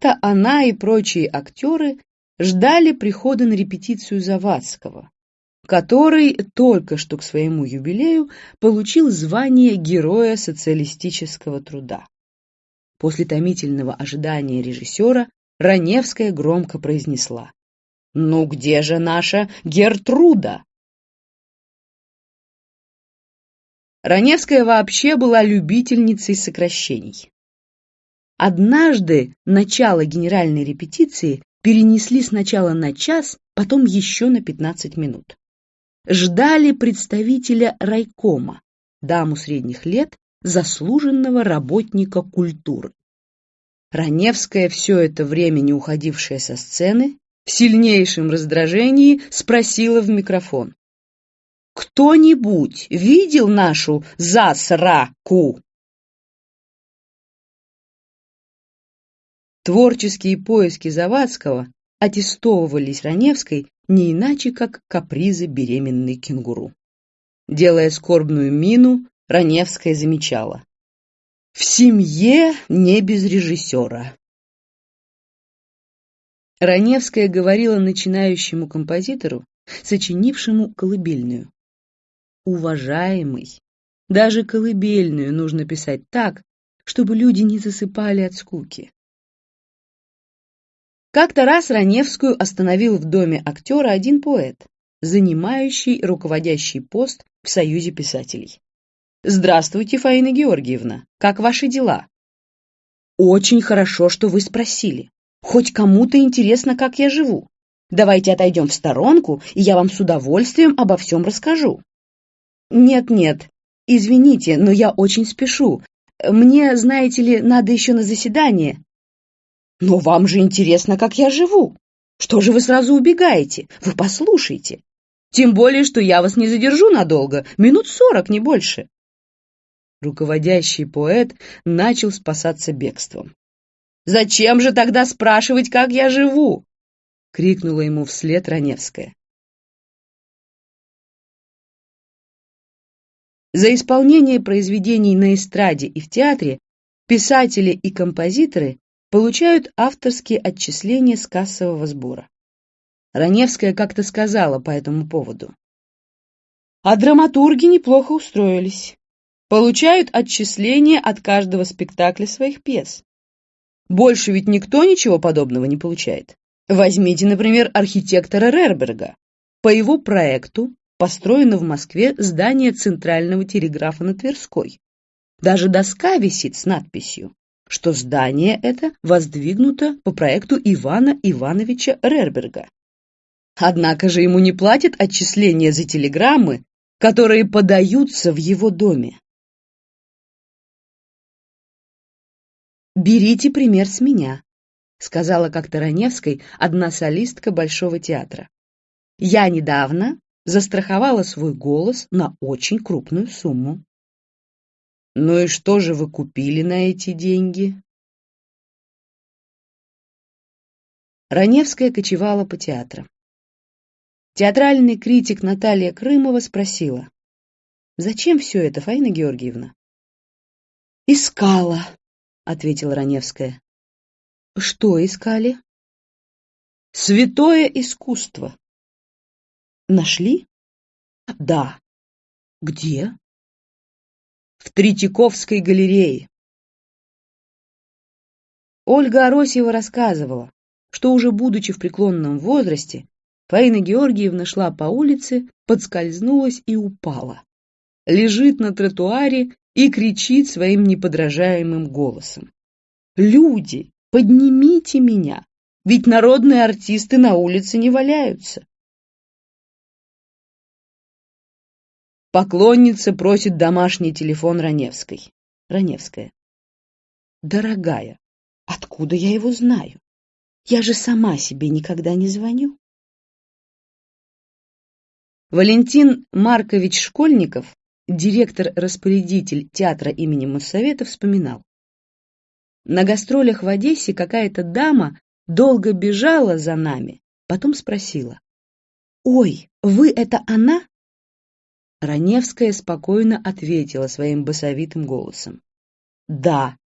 Как-то она и прочие актеры ждали прихода на репетицию Завадского, который только что к своему юбилею получил звание Героя социалистического труда. После томительного ожидания режиссера Раневская громко произнесла «Ну где же наша Гертруда?» Раневская вообще была любительницей сокращений. Однажды начало генеральной репетиции перенесли сначала на час, потом еще на 15 минут. Ждали представителя райкома, даму средних лет, заслуженного работника культуры. Раневская, все это время не уходившая со сцены, в сильнейшем раздражении спросила в микрофон. «Кто-нибудь видел нашу засраку?» Творческие поиски Завадского аттестовывались Раневской не иначе, как капризы беременной кенгуру. Делая скорбную мину, Раневская замечала. «В семье не без режиссера». Раневская говорила начинающему композитору, сочинившему колыбельную. «Уважаемый, даже колыбельную нужно писать так, чтобы люди не засыпали от скуки. Как-то раз Раневскую остановил в доме актера один поэт, занимающий руководящий пост в Союзе писателей. «Здравствуйте, Фаина Георгиевна, как ваши дела?» «Очень хорошо, что вы спросили. Хоть кому-то интересно, как я живу. Давайте отойдем в сторонку, и я вам с удовольствием обо всем расскажу». «Нет-нет, извините, но я очень спешу. Мне, знаете ли, надо еще на заседание, но вам же интересно, как я живу. Что же вы сразу убегаете? Вы послушайте. Тем более, что я вас не задержу надолго, минут сорок, не больше. Руководящий поэт начал спасаться бегством. «Зачем же тогда спрашивать, как я живу?» — крикнула ему вслед Раневская. За исполнение произведений на эстраде и в театре писатели и композиторы получают авторские отчисления с кассового сбора. Раневская как-то сказала по этому поводу. А драматурги неплохо устроились. Получают отчисления от каждого спектакля своих пьес. Больше ведь никто ничего подобного не получает. Возьмите, например, архитектора Рерберга. По его проекту построено в Москве здание Центрального телеграфа на Тверской. Даже доска висит с надписью что здание это воздвигнуто по проекту Ивана Ивановича Рерберга. Однако же ему не платят отчисления за телеграммы, которые подаются в его доме. «Берите пример с меня», — сказала как-то Раневской одна солистка Большого театра. «Я недавно застраховала свой голос на очень крупную сумму. Ну и что же вы купили на эти деньги? Раневская кочевала по театрам. Театральный критик Наталья Крымова спросила, «Зачем все это, Фаина Георгиевна?» «Искала», — ответила Раневская. «Что искали?» «Святое искусство». «Нашли?» «Да». «Где?» В Третьяковской галерее. Ольга Аросьева рассказывала, что уже будучи в преклонном возрасте, Фаина Георгиевна шла по улице, подскользнулась и упала. Лежит на тротуаре и кричит своим неподражаемым голосом. «Люди, поднимите меня, ведь народные артисты на улице не валяются. Поклонница просит домашний телефон Раневской. Раневская. Дорогая, откуда я его знаю? Я же сама себе никогда не звоню. Валентин Маркович Школьников, директор-распорядитель театра имени Моссовета, вспоминал. На гастролях в Одессе какая-то дама долго бежала за нами, потом спросила. «Ой, вы это она?» Раневская спокойно ответила своим басовитым голосом. «Да,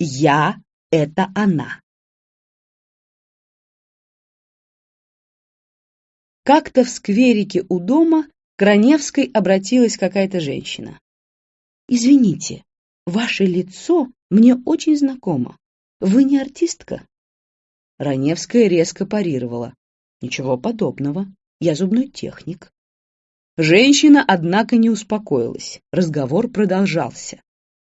я — это она». Как-то в скверике у дома к Раневской обратилась какая-то женщина. «Извините, ваше лицо мне очень знакомо. Вы не артистка?» Раневская резко парировала. «Ничего подобного. Я зубной техник». Женщина, однако, не успокоилась. Разговор продолжался.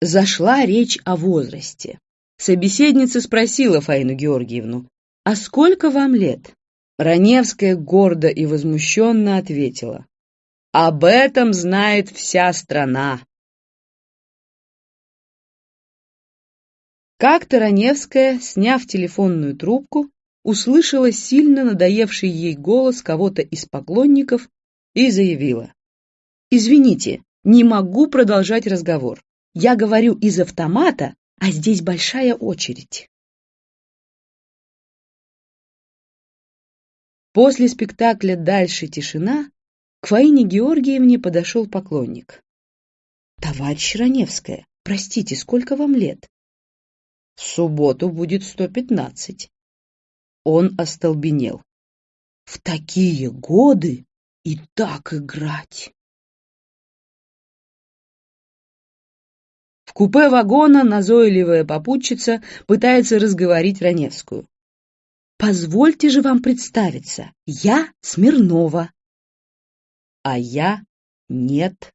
Зашла речь о возрасте. Собеседница спросила Фаину Георгиевну, «А сколько вам лет?» Раневская гордо и возмущенно ответила, «Об этом знает вся страна». Как-то Раневская, сняв телефонную трубку, услышала сильно надоевший ей голос кого-то из поклонников и заявила. «Извините, не могу продолжать разговор. Я говорю из автомата, а здесь большая очередь». После спектакля «Дальше тишина» к Фаине Георгиевне подошел поклонник. «Товарищ Раневская, простите, сколько вам лет?» «В субботу будет сто пятнадцать». Он остолбенел. «В такие годы и так играть. В купе вагона назойливая попутчица пытается разговорить Раневскую. «Позвольте же вам представиться, я Смирнова». «А я нет».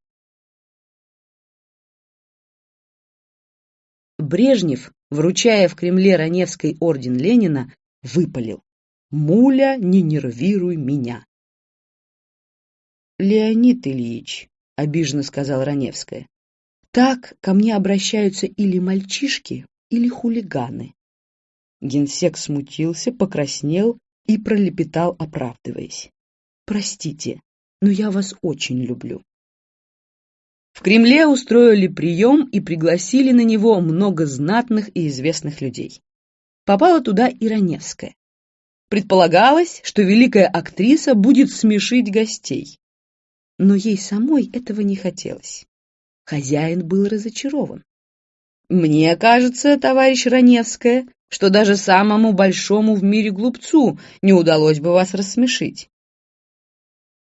Брежнев, вручая в Кремле Раневской орден Ленина, выпалил. «Муля, не нервируй меня». «Леонид Ильич», — обиженно сказала Раневская, — «так ко мне обращаются или мальчишки, или хулиганы». Генсек смутился, покраснел и пролепетал, оправдываясь. «Простите, но я вас очень люблю». В Кремле устроили прием и пригласили на него много знатных и известных людей. Попала туда и Раневская. Предполагалось, что великая актриса будет смешить гостей но ей самой этого не хотелось. Хозяин был разочарован. «Мне кажется, товарищ Раневская, что даже самому большому в мире глупцу не удалось бы вас рассмешить».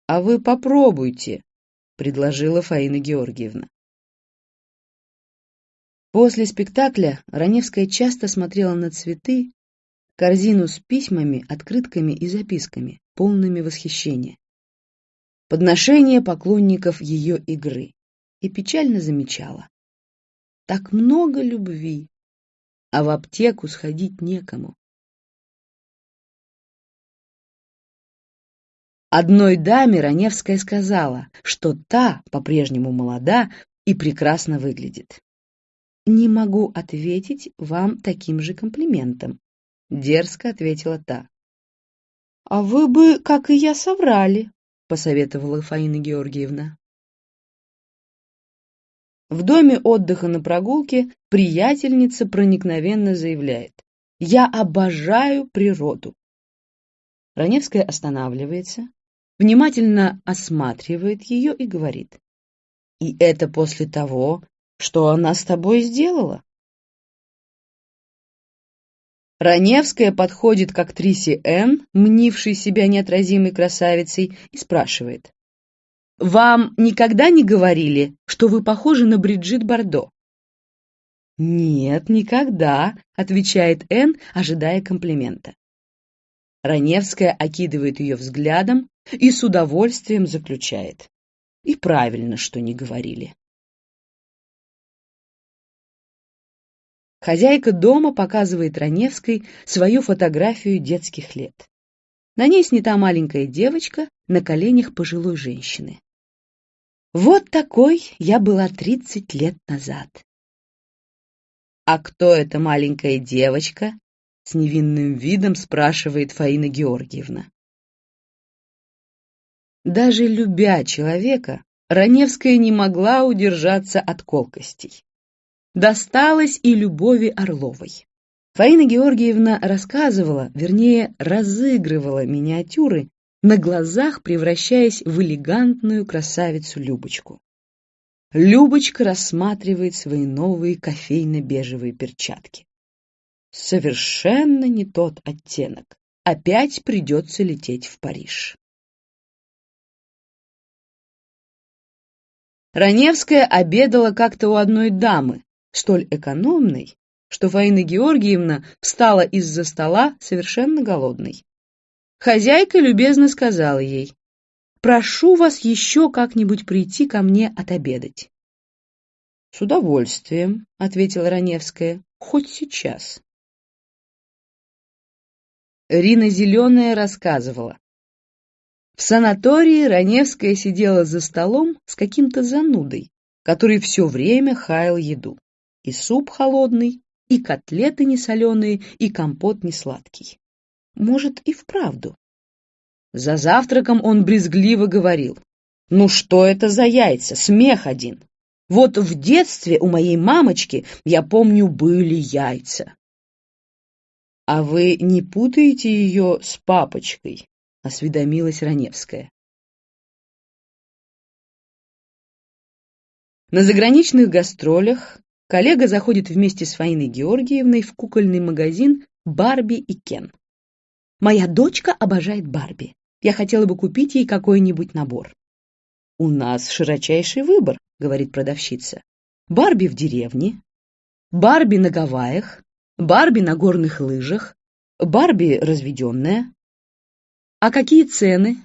«А вы попробуйте», — предложила Фаина Георгиевна. После спектакля Раневская часто смотрела на цветы, корзину с письмами, открытками и записками, полными восхищения подношение поклонников ее игры и печально замечала. Так много любви, а в аптеку сходить некому. Одной даме Раневская сказала, что та по-прежнему молода и прекрасно выглядит. «Не могу ответить вам таким же комплиментом», — дерзко ответила та. «А вы бы, как и я, соврали», посоветовала Фаина Георгиевна. В доме отдыха на прогулке приятельница проникновенно заявляет «Я обожаю природу». Раневская останавливается, внимательно осматривает ее и говорит «И это после того, что она с тобой сделала?» Раневская подходит к актрисе Н, мнившей себя неотразимой красавицей, и спрашивает. «Вам никогда не говорили, что вы похожи на Бриджит Бардо?» «Нет, никогда», — отвечает Н, ожидая комплимента. Раневская окидывает ее взглядом и с удовольствием заключает. И правильно, что не говорили. Хозяйка дома показывает Раневской свою фотографию детских лет. На ней снята маленькая девочка на коленях пожилой женщины. Вот такой я была 30 лет назад. «А кто эта маленькая девочка?» — с невинным видом спрашивает Фаина Георгиевна. Даже любя человека, Раневская не могла удержаться от колкостей досталось и Любови Орловой. Фаина Георгиевна рассказывала, вернее, разыгрывала миниатюры, на глазах превращаясь в элегантную красавицу Любочку. Любочка рассматривает свои новые кофейно-бежевые перчатки. Совершенно не тот оттенок. Опять придется лететь в Париж. Раневская обедала как-то у одной дамы, столь экономной, что Фаина Георгиевна встала из-за стола совершенно голодной. Хозяйка любезно сказала ей, «Прошу вас еще как-нибудь прийти ко мне отобедать». «С удовольствием», — ответила Раневская, — «хоть сейчас». Рина Зеленая рассказывала. В санатории Раневская сидела за столом с каким-то занудой, который все время хаял еду. И суп холодный, и котлеты несоленые, и компот несладкий. Может, и вправду. За завтраком он брезгливо говорил. «Ну что это за яйца? Смех один! Вот в детстве у моей мамочки, я помню, были яйца». «А вы не путаете ее с папочкой?» — осведомилась Раневская. На заграничных гастролях коллега заходит вместе с Фаиной Георгиевной в кукольный магазин «Барби и Кен». «Моя дочка обожает Барби. Я хотела бы купить ей какой-нибудь набор». «У нас широчайший выбор», — говорит продавщица. «Барби в деревне, Барби на Гавайях, Барби на горных лыжах, Барби разведенная». «А какие цены?»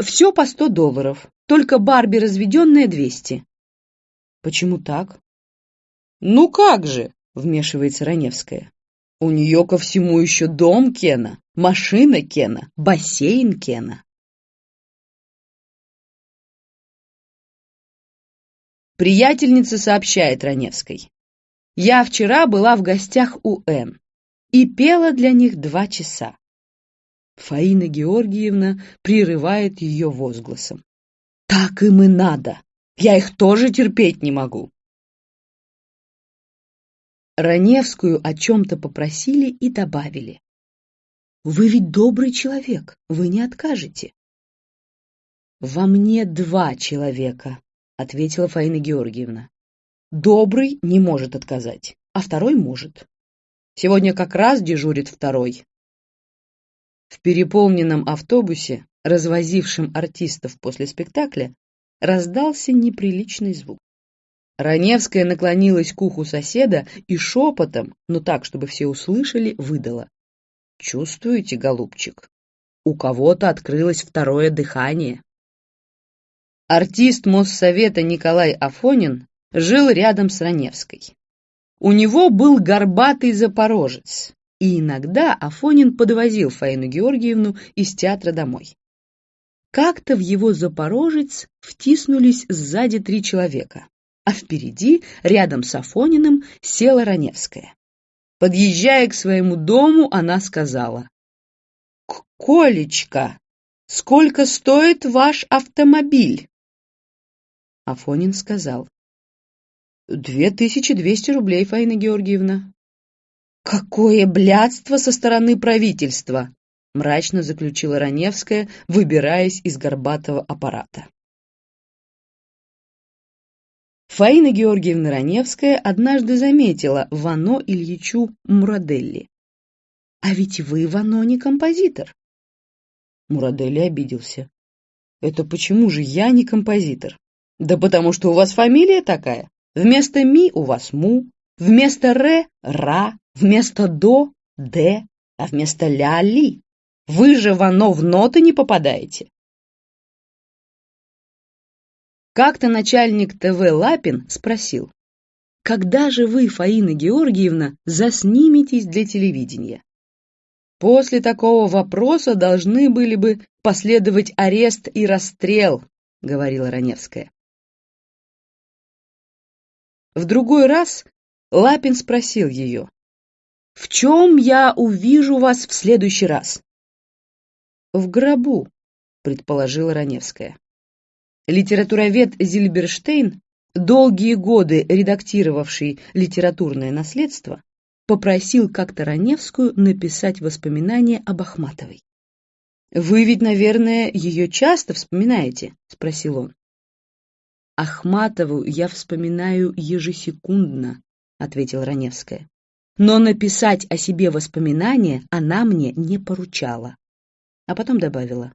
«Все по сто долларов, только Барби разведенная двести». «Почему так?» «Ну как же!» — вмешивается Раневская. «У нее ко всему еще дом Кена, машина Кена, бассейн Кена». Приятельница сообщает Раневской. «Я вчера была в гостях у Н и пела для них два часа». Фаина Георгиевна прерывает ее возгласом. «Так им и надо! Я их тоже терпеть не могу!» Раневскую о чем-то попросили и добавили. «Вы ведь добрый человек, вы не откажете». «Во мне два человека», — ответила Фаина Георгиевна. «Добрый не может отказать, а второй может. Сегодня как раз дежурит второй». В переполненном автобусе, развозившем артистов после спектакля, раздался неприличный звук. Раневская наклонилась к уху соседа и шепотом, но так, чтобы все услышали, выдала. «Чувствуете, голубчик? У кого-то открылось второе дыхание». Артист Моссовета Николай Афонин жил рядом с Раневской. У него был горбатый запорожец, и иногда Афонин подвозил Фаину Георгиевну из театра домой. Как-то в его запорожец втиснулись сзади три человека а впереди, рядом с Афониным, села Раневская. Подъезжая к своему дому, она сказала, «Колечка, сколько стоит ваш автомобиль?» Афонин сказал, «Две тысячи двести рублей, Фаина Георгиевна». «Какое блядство со стороны правительства!» мрачно заключила Раневская, выбираясь из горбатого аппарата. Фаина Георгиевна Раневская однажды заметила Вано Ильичу Мураделли. «А ведь вы, Вано, не композитор». Мураделли обиделся. «Это почему же я не композитор?» «Да потому что у вас фамилия такая. Вместо «ми» у вас «му», вместо «ре» — «ра», вместо «до» — «де», а вместо «ля» — «ли». Вы же, Вано, в ноты не попадаете. Как-то начальник ТВ Лапин спросил, «Когда же вы, Фаина Георгиевна, засниметесь для телевидения?» После такого вопроса должны были бы последовать арест и расстрел, говорила Раневская. В другой раз Лапин спросил ее, «В чем я увижу вас в следующий раз?» «В гробу», предположила Раневская. Литературовед Зильберштейн, долгие годы редактировавший литературное наследство, попросил как-то Раневскую написать воспоминания об Ахматовой. «Вы ведь, наверное, ее часто вспоминаете?» — спросил он. «Ахматову я вспоминаю ежесекундно», — ответила Раневская. «Но написать о себе воспоминания она мне не поручала». А потом добавила.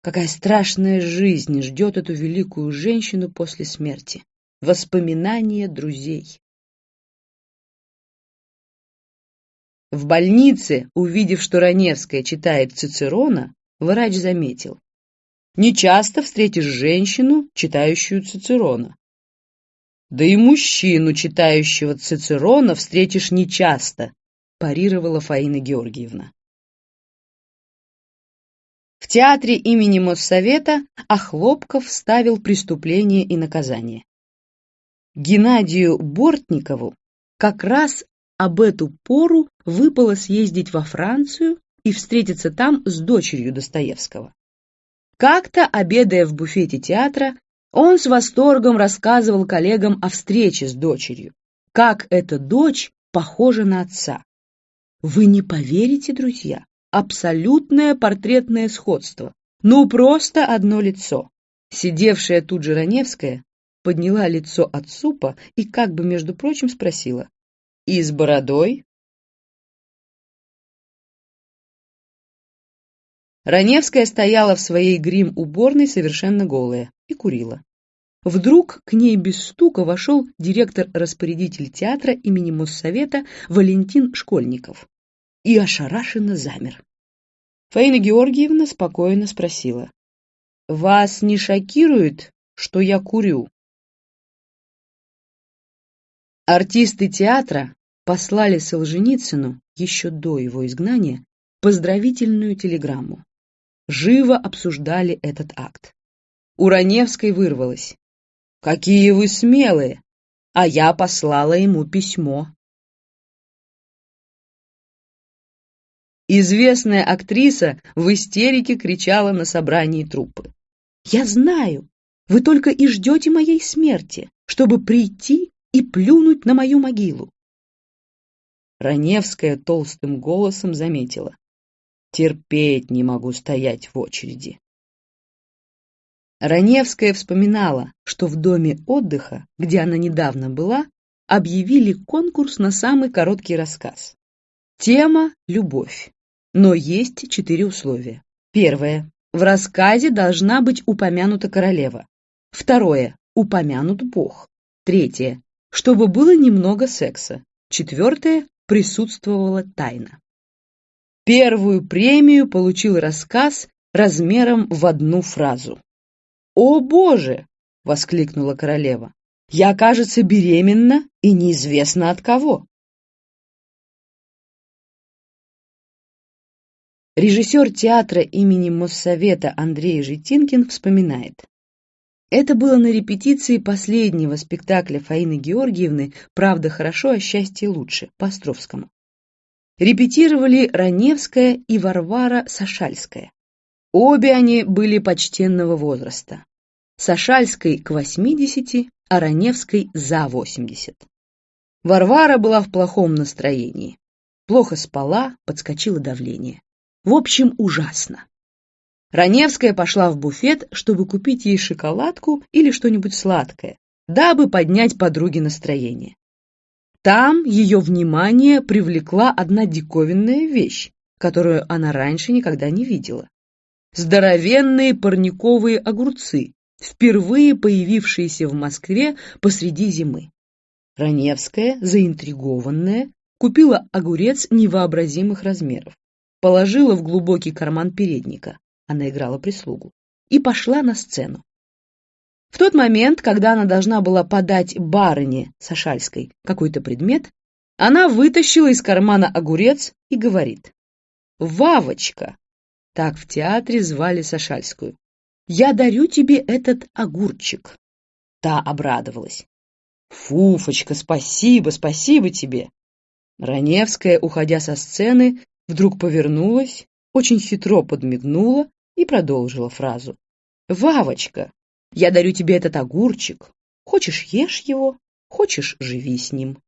Какая страшная жизнь ждет эту великую женщину после смерти. Воспоминания друзей. В больнице, увидев, что Раневская читает Цицерона, врач заметил. Не часто встретишь женщину, читающую Цицерона. Да и мужчину, читающего Цицерона, встретишь нечасто, парировала Фаина Георгиевна. В театре имени Моссовета Охлопков ставил «Преступление и наказание». Геннадию Бортникову как раз об эту пору выпало съездить во Францию и встретиться там с дочерью Достоевского. Как-то, обедая в буфете театра, он с восторгом рассказывал коллегам о встрече с дочерью, как эта дочь похожа на отца. Вы не поверите, друзья, абсолютное портретное сходство. Ну, просто одно лицо. Сидевшая тут же Раневская подняла лицо от супа и как бы, между прочим, спросила. «И с бородой?» Раневская стояла в своей грим-уборной совершенно голая и курила. Вдруг к ней без стука вошел директор-распорядитель театра имени Моссовета Валентин Школьников и ошарашенно замер. Фаина Георгиевна спокойно спросила. «Вас не шокирует, что я курю?» Артисты театра послали Солженицыну еще до его изгнания поздравительную телеграмму. Живо обсуждали этот акт. У Раневской вырвалось. «Какие вы смелые! А я послала ему письмо». Известная актриса в истерике кричала на собрании труппы. «Я знаю, вы только и ждете моей смерти, чтобы прийти и плюнуть на мою могилу». Раневская толстым голосом заметила. «Терпеть не могу стоять в очереди». Раневская вспоминала, что в доме отдыха, где она недавно была, объявили конкурс на самый короткий рассказ. Тема – любовь. Но есть четыре условия. Первое. В рассказе должна быть упомянута королева. Второе. Упомянут Бог. Третье. Чтобы было немного секса. Четвертое. Присутствовала тайна. Первую премию получил рассказ размером в одну фразу. «О, Боже!» — воскликнула королева. «Я, кажется, беременна и неизвестно от кого». Режиссер театра имени Моссовета Андрей Житинкин вспоминает. Это было на репетиции последнего спектакля Фаины Георгиевны «Правда хорошо, а счастье лучше» по Островскому. Репетировали Раневская и Варвара Сашальская. Обе они были почтенного возраста. Сашальской к 80, а Раневской за 80. Варвара была в плохом настроении. Плохо спала, подскочило давление. В общем, ужасно. Раневская пошла в буфет, чтобы купить ей шоколадку или что-нибудь сладкое, дабы поднять подруге настроение. Там ее внимание привлекла одна диковинная вещь, которую она раньше никогда не видела. Здоровенные парниковые огурцы, впервые появившиеся в Москве посреди зимы. Раневская, заинтригованная, купила огурец невообразимых размеров положила в глубокий карман передника, она играла прислугу, и пошла на сцену. В тот момент, когда она должна была подать барыне Сашальской какой-то предмет, она вытащила из кармана огурец и говорит «Вавочка!» Так в театре звали Сашальскую. «Я дарю тебе этот огурчик!» Та обрадовалась. «Фуфочка, спасибо, спасибо тебе!» Раневская, уходя со сцены, Вдруг повернулась, очень хитро подмигнула и продолжила фразу. «Вавочка, я дарю тебе этот огурчик. Хочешь, ешь его, хочешь, живи с ним».